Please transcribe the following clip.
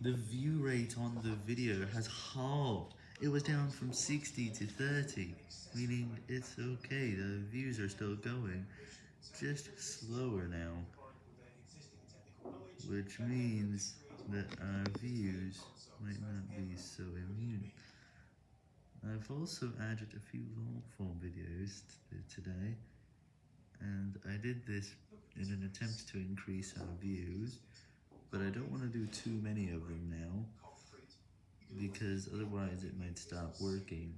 The view rate on the video has halved. It was down from 60 to 30, meaning it's okay, the views are still going, just slower now. Which means that our views might not be so immune. I've also added a few long form videos today, and I did this in an attempt to increase our views, but I don't want to do too many of them now, because otherwise it might stop working.